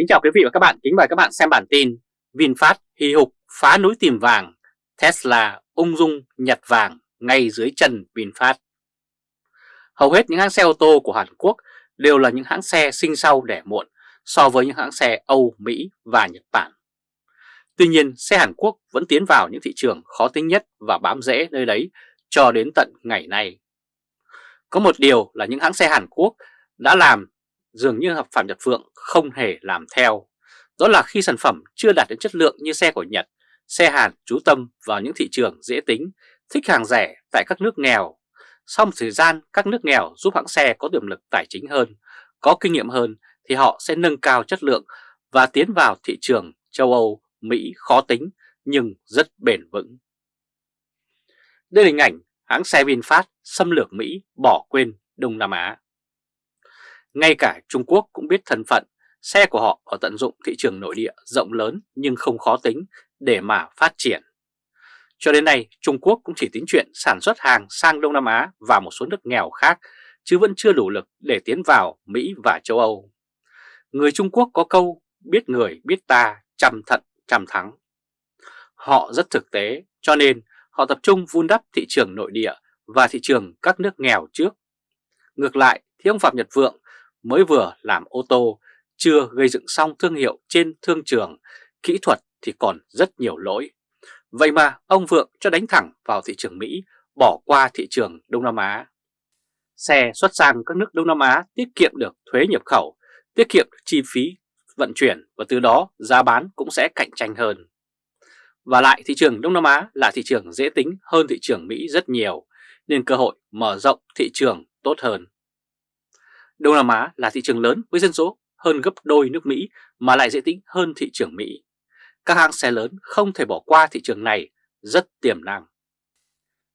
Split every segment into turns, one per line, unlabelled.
Kính chào quý vị và các bạn, kính mời các bạn xem bản tin VinFast hì hục phá núi tìm vàng, Tesla ung dung nhặt vàng ngay dưới chân VinFast. Hầu hết những hãng xe ô tô của Hàn Quốc đều là những hãng xe sinh sau đẻ muộn so với những hãng xe Âu, Mỹ và Nhật Bản. Tuy nhiên, xe Hàn Quốc vẫn tiến vào những thị trường khó tính nhất và bám rễ nơi đấy cho đến tận ngày nay. Có một điều là những hãng xe Hàn Quốc đã làm dường như hợp Phạm Nhật Phượng không hề làm theo. Đó là khi sản phẩm chưa đạt đến chất lượng như xe của Nhật, xe Hàn chú tâm vào những thị trường dễ tính, thích hàng rẻ tại các nước nghèo. Sau một thời gian, các nước nghèo giúp hãng xe có tiềm lực tài chính hơn, có kinh nghiệm hơn thì họ sẽ nâng cao chất lượng và tiến vào thị trường châu Âu, Mỹ khó tính nhưng rất bền vững. Đây là hình ảnh hãng xe VinFast xâm lược Mỹ bỏ quên Đông Nam Á. Ngay cả Trung Quốc cũng biết thân phận, xe của họ ở tận dụng thị trường nội địa rộng lớn nhưng không khó tính để mà phát triển. Cho đến nay, Trung Quốc cũng chỉ tính chuyện sản xuất hàng sang Đông Nam Á và một số nước nghèo khác, chứ vẫn chưa đủ lực để tiến vào Mỹ và châu Âu. Người Trung Quốc có câu biết người biết ta, chăm thận chăm thắng. Họ rất thực tế, cho nên họ tập trung vun đắp thị trường nội địa và thị trường các nước nghèo trước. Ngược lại thì ông Phạm Nhật Vượng mới vừa làm ô tô, chưa gây dựng xong thương hiệu trên thương trường, kỹ thuật thì còn rất nhiều lỗi. Vậy mà ông Vượng cho đánh thẳng vào thị trường Mỹ, bỏ qua thị trường Đông Nam Á. Xe xuất sang các nước Đông Nam Á tiết kiệm được thuế nhập khẩu, tiết kiệm được chi phí vận chuyển và từ đó giá bán cũng sẽ cạnh tranh hơn. Và lại thị trường Đông Nam Á là thị trường dễ tính hơn thị trường Mỹ rất nhiều, nên cơ hội mở rộng thị trường tốt hơn. Đông Nam Á là thị trường lớn với dân số hơn gấp đôi nước Mỹ mà lại dễ tính hơn thị trường Mỹ. Các hãng xe lớn không thể bỏ qua thị trường này rất tiềm năng.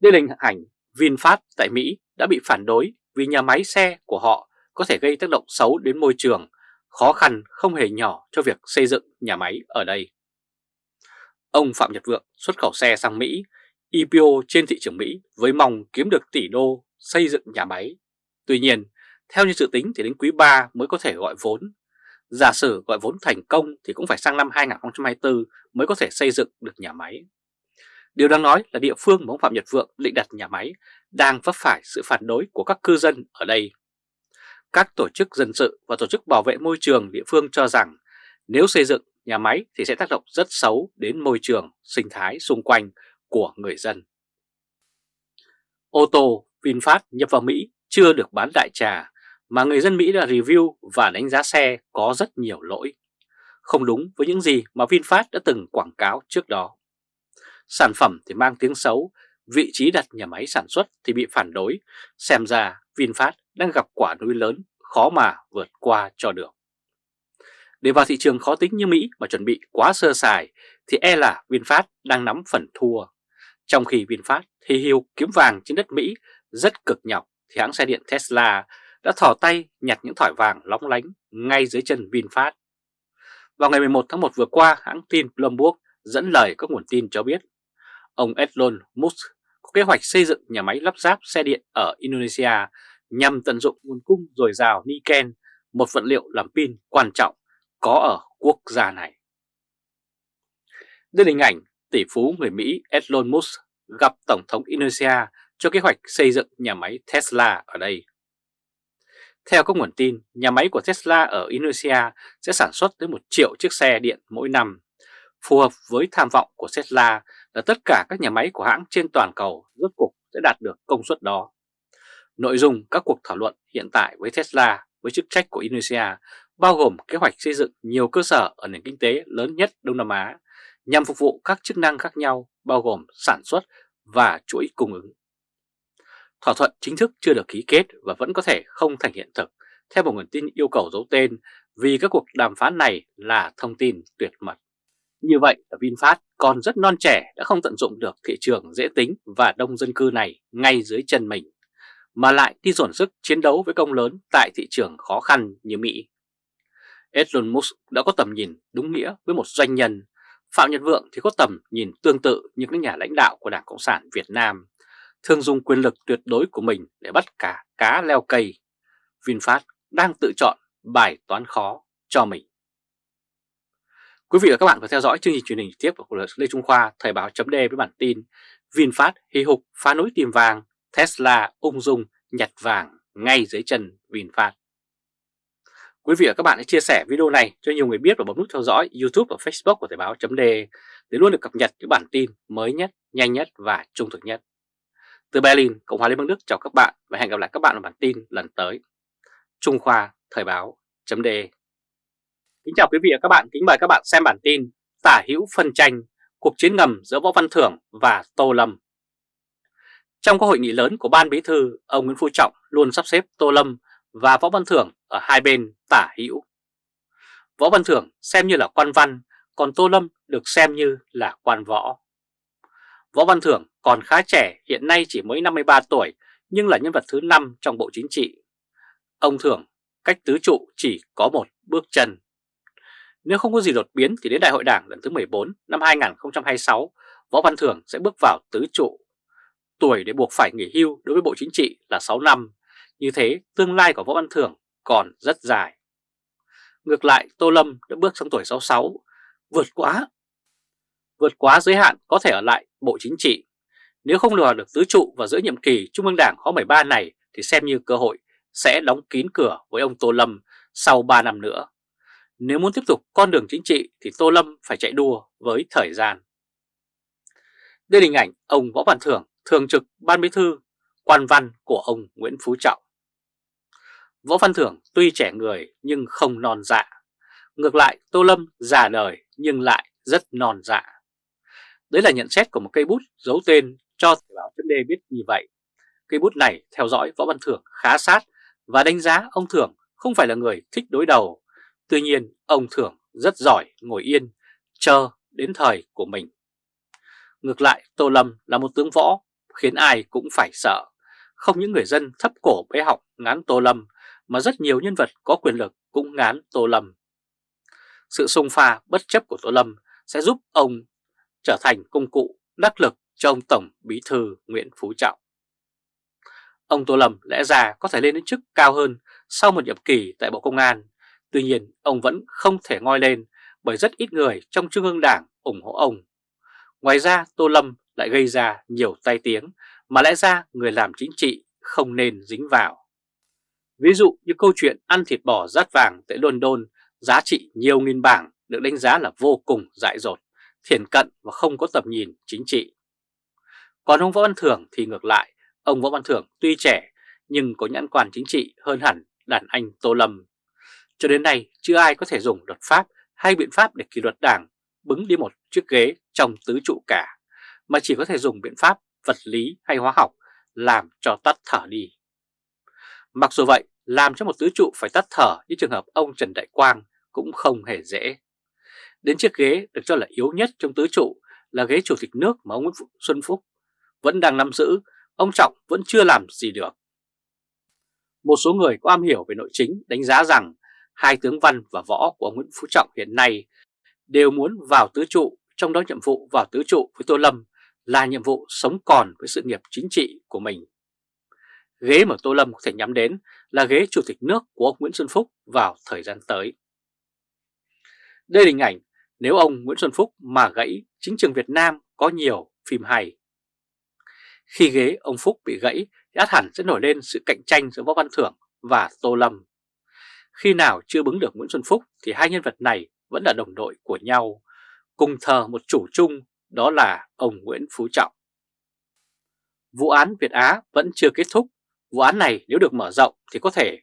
Đây là hình ảnh VinFast tại Mỹ đã bị phản đối vì nhà máy xe của họ có thể gây tác động xấu đến môi trường, khó khăn không hề nhỏ cho việc xây dựng nhà máy ở đây. Ông Phạm Nhật Vượng xuất khẩu xe sang Mỹ, IPO trên thị trường Mỹ với mong kiếm được tỷ đô xây dựng nhà máy. Tuy nhiên, theo như dự tính thì đến quý 3 mới có thể gọi vốn. Giả sử gọi vốn thành công thì cũng phải sang năm 2024 mới có thể xây dựng được nhà máy. Điều đang nói là địa phương mà ông Phạm Nhật Vượng định đặt nhà máy đang vấp phải sự phản đối của các cư dân ở đây. Các tổ chức dân sự và tổ chức bảo vệ môi trường địa phương cho rằng nếu xây dựng nhà máy thì sẽ tác động rất xấu đến môi trường, sinh thái xung quanh của người dân. Ô tô VinFast nhập vào Mỹ chưa được bán đại trà mà người dân Mỹ đã review và đánh giá xe có rất nhiều lỗi, không đúng với những gì mà VinFast đã từng quảng cáo trước đó. Sản phẩm thì mang tiếng xấu, vị trí đặt nhà máy sản xuất thì bị phản đối, xem ra VinFast đang gặp quả núi lớn khó mà vượt qua cho được. Để vào thị trường khó tính như Mỹ mà chuẩn bị quá sơ sài thì e là VinFast đang nắm phần thua. Trong khi VinFast thì hiu kiếm vàng trên đất Mỹ rất cực nhọc thì hãng xe điện Tesla đã thỏ tay nhặt những thỏi vàng lóng lánh ngay dưới chân VinFast. Vào ngày 11 tháng 1 vừa qua, hãng tin Bloomberg dẫn lời các nguồn tin cho biết ông Elon Musk có kế hoạch xây dựng nhà máy lắp ráp xe điện ở Indonesia nhằm tận dụng nguồn cung dồi dào Niken, một vật liệu làm pin quan trọng có ở quốc gia này. Đây là hình ảnh tỷ phú người Mỹ Elon Musk gặp Tổng thống Indonesia cho kế hoạch xây dựng nhà máy Tesla ở đây. Theo các nguồn tin, nhà máy của Tesla ở Indonesia sẽ sản xuất tới 1 triệu chiếc xe điện mỗi năm. Phù hợp với tham vọng của Tesla là tất cả các nhà máy của hãng trên toàn cầu rốt cục sẽ đạt được công suất đó. Nội dung các cuộc thảo luận hiện tại với Tesla với chức trách của Indonesia bao gồm kế hoạch xây dựng nhiều cơ sở ở nền kinh tế lớn nhất Đông Nam Á nhằm phục vụ các chức năng khác nhau bao gồm sản xuất và chuỗi cung ứng. Thỏa thuận chính thức chưa được ký kết và vẫn có thể không thành hiện thực, theo một nguồn tin yêu cầu giấu tên vì các cuộc đàm phán này là thông tin tuyệt mật. Như vậy là VinFast còn rất non trẻ đã không tận dụng được thị trường dễ tính và đông dân cư này ngay dưới chân mình, mà lại đi dồn sức chiến đấu với công lớn tại thị trường khó khăn như Mỹ. Elon Musk đã có tầm nhìn đúng nghĩa với một doanh nhân, Phạm Nhật Vượng thì có tầm nhìn tương tự như các nhà lãnh đạo của Đảng Cộng sản Việt Nam thường dùng quyền lực tuyệt đối của mình để bắt cả cá leo cây. VinFast đang tự chọn bài toán khó cho mình. Quý vị và các bạn vừa theo dõi chương trình truyền hình tiếp của Lê Trung Khoa Thời báo chấm với bản tin VinFast hì hục phá núi tìm vàng, Tesla ung dung nhặt vàng ngay dưới chân VinFast. Quý vị và các bạn hãy chia sẻ video này cho nhiều người biết và bấm nút theo dõi YouTube và Facebook của Thời báo chấm để luôn được cập nhật những bản tin mới nhất, nhanh nhất và trung thực nhất. Từ Berlin, Cộng hòa Liên bang Đức chào các bạn và hẹn gặp lại các bạn ở bản tin lần tới. Trung Khoa Thời báo chấm Kính chào quý vị và các bạn, kính mời các bạn xem bản tin Tả hữu phân tranh, cuộc chiến ngầm giữa Võ Văn Thưởng và Tô Lâm. Trong các hội nghị lớn của Ban Bí Thư, ông Nguyễn Phú Trọng luôn sắp xếp Tô Lâm và Võ Văn Thưởng ở hai bên tả hữu. Võ Văn Thưởng xem như là quan văn, còn Tô Lâm được xem như là quan võ. Võ Văn Thưởng còn khá trẻ, hiện nay chỉ mới 53 tuổi, nhưng là nhân vật thứ 5 trong Bộ Chính trị. Ông Thưởng cách tứ trụ chỉ có một bước chân. Nếu không có gì đột biến thì đến Đại hội Đảng lần thứ 14 năm 2026, Võ Văn Thưởng sẽ bước vào tứ trụ. Tuổi để buộc phải nghỉ hưu đối với Bộ Chính trị là 6 năm, như thế tương lai của Võ Văn Thưởng còn rất dài. Ngược lại Tô Lâm đã bước sang tuổi 66, vượt quá vượt quá giới hạn có thể ở lại Bộ Chính trị. Nếu không lừa được tứ trụ vào giữa nhiệm kỳ Trung ương Đảng khóa 13 này thì xem như cơ hội sẽ đóng kín cửa với ông Tô Lâm sau 3 năm nữa. Nếu muốn tiếp tục con đường chính trị thì Tô Lâm phải chạy đua với thời gian. Đây là hình ảnh ông Võ Văn Thưởng, thường trực Ban Bí Thư, quan văn của ông Nguyễn Phú Trọng. Võ Văn Thưởng tuy trẻ người nhưng không non dạ. Ngược lại Tô Lâm già đời nhưng lại rất non dạ. Đấy là nhận xét của một cây bút giấu tên cho Thời báo chấm biết như vậy. Cây bút này theo dõi Võ Văn Thưởng khá sát và đánh giá ông Thưởng không phải là người thích đối đầu. Tuy nhiên ông Thưởng rất giỏi ngồi yên, chờ đến thời của mình. Ngược lại Tô Lâm là một tướng võ khiến ai cũng phải sợ. Không những người dân thấp cổ bế học ngán Tô Lâm mà rất nhiều nhân vật có quyền lực cũng ngán Tô Lâm. Sự xung pha bất chấp của Tô Lâm sẽ giúp ông trở thành công cụ đắc lực cho ông Tổng Bí Thư Nguyễn Phú Trọng. Ông Tô Lâm lẽ ra có thể lên đến chức cao hơn sau một nhiệm kỳ tại Bộ Công an, tuy nhiên ông vẫn không thể ngoi lên bởi rất ít người trong Trung ương Đảng ủng hộ ông. Ngoài ra Tô Lâm lại gây ra nhiều tai tiếng mà lẽ ra người làm chính trị không nên dính vào. Ví dụ như câu chuyện ăn thịt bò rát vàng tại London giá trị nhiều nghìn bảng được đánh giá là vô cùng dại dột, thiển cận và không có tầm nhìn chính trị. Còn ông Võ Văn Thưởng thì ngược lại, ông Võ Văn Thưởng tuy trẻ nhưng có nhãn quan chính trị hơn hẳn đàn anh Tô Lâm. Cho đến nay chưa ai có thể dùng luật pháp hay biện pháp để kỷ luật đảng bứng đi một chiếc ghế trong tứ trụ cả, mà chỉ có thể dùng biện pháp vật lý hay hóa học làm cho tắt thở đi. Mặc dù vậy, làm cho một tứ trụ phải tắt thở như trường hợp ông Trần Đại Quang cũng không hề dễ. Đến chiếc ghế được cho là yếu nhất trong tứ trụ là ghế chủ tịch nước mà ông Nguyễn Xuân Phúc vẫn đang nắm giữ, ông Trọng vẫn chưa làm gì được. Một số người có am hiểu về nội chính đánh giá rằng hai tướng văn và võ của ông Nguyễn Phú Trọng hiện nay đều muốn vào tứ trụ, trong đó nhiệm vụ vào tứ trụ với Tô Lâm là nhiệm vụ sống còn với sự nghiệp chính trị của mình. Ghế mà Tô Lâm có thể nhắm đến là ghế chủ tịch nước của ông Nguyễn Xuân Phúc vào thời gian tới. Đây là hình ảnh nếu ông Nguyễn Xuân Phúc mà gãy chính trường Việt Nam có nhiều phim hay. Khi ghế ông Phúc bị gãy thì át hẳn sẽ nổi lên sự cạnh tranh giữa Võ Văn Thưởng và Tô Lâm. Khi nào chưa bứng được Nguyễn Xuân Phúc thì hai nhân vật này vẫn là đồng đội của nhau, cùng thờ một chủ chung đó là ông Nguyễn Phú Trọng. Vụ án Việt Á vẫn chưa kết thúc Vụ án này nếu được mở rộng thì có thể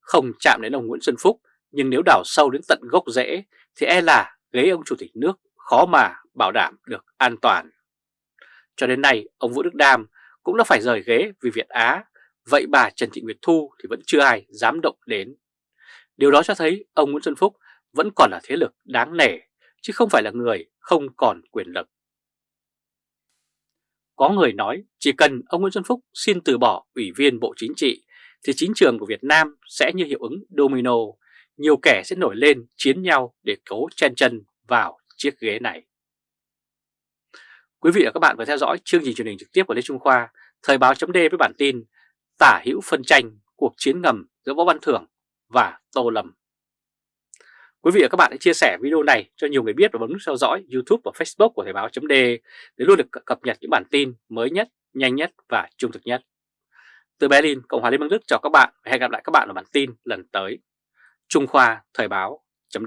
không chạm đến ông Nguyễn Xuân Phúc, nhưng nếu đào sâu đến tận gốc rễ thì e là ghế ông Chủ tịch nước khó mà bảo đảm được an toàn. Cho đến nay, ông Vũ Đức Đam cũng đã phải rời ghế vì Việt Á, vậy bà Trần Thị Nguyệt Thu thì vẫn chưa ai dám động đến. Điều đó cho thấy ông Nguyễn Xuân Phúc vẫn còn là thế lực đáng nể, chứ không phải là người không còn quyền lực. Có người nói chỉ cần ông Nguyễn Xuân Phúc xin từ bỏ ủy viên Bộ Chính trị thì chính trường của Việt Nam sẽ như hiệu ứng domino, nhiều kẻ sẽ nổi lên chiến nhau để cố chen chân vào chiếc ghế này. Quý vị và các bạn vừa theo dõi chương trình truyền hình trực tiếp của Lê Trung Khoa, Thời báo chấm với bản tin Tả hữu phân tranh, cuộc chiến ngầm giữa Võ Văn Thưởng và Tô Lâm. Quý vị và các bạn hãy chia sẻ video này cho nhiều người biết và bấm nút theo dõi YouTube và Facebook của Thời báo chấm để luôn được cập nhật những bản tin mới nhất, nhanh nhất và trung thực nhất. Từ Berlin, Cộng hòa Liên bang Đức chào các bạn và hẹn gặp lại các bạn ở bản tin lần tới. Trung Khoa Thời báo chấm